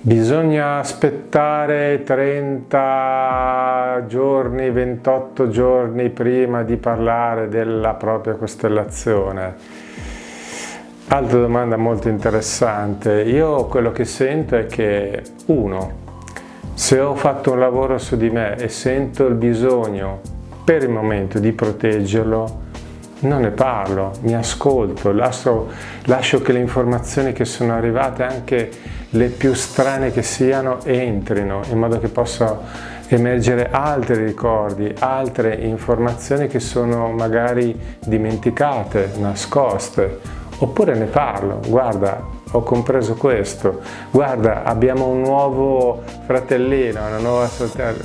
Bisogna aspettare 30 giorni, 28 giorni prima di parlare della propria costellazione. Altra domanda molto interessante. Io quello che sento è che, uno, se ho fatto un lavoro su di me e sento il bisogno per il momento di proteggerlo, non ne parlo, mi ascolto, lascio, lascio che le informazioni che sono arrivate, anche le più strane che siano, entrino in modo che possa emergere altri ricordi, altre informazioni che sono magari dimenticate, nascoste, oppure ne parlo, guarda ho compreso questo, guarda abbiamo un nuovo fratellino, una nuova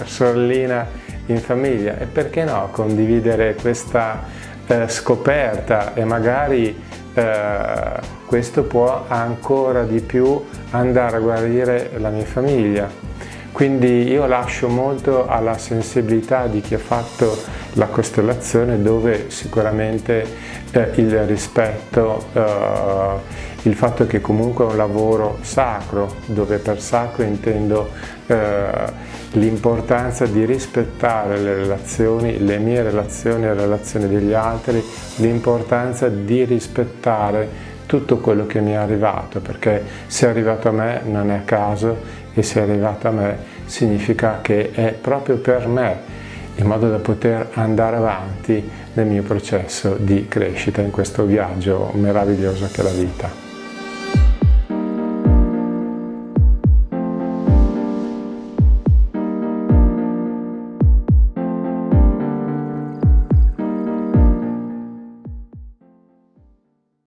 sorellina in famiglia. E perché no condividere questa eh, scoperta e magari eh, questo può ancora di più andare a guarire la mia famiglia. Quindi io lascio molto alla sensibilità di chi ha fatto la costellazione dove sicuramente eh, il rispetto, eh, il fatto che comunque è un lavoro sacro, dove per sacro intendo eh, l'importanza di rispettare le relazioni, le mie relazioni e le relazioni degli altri, l'importanza di rispettare tutto quello che mi è arrivato, perché se è arrivato a me non è a caso e se è arrivato a me significa che è proprio per me, in modo da poter andare avanti nel mio processo di crescita in questo viaggio meraviglioso che è la vita.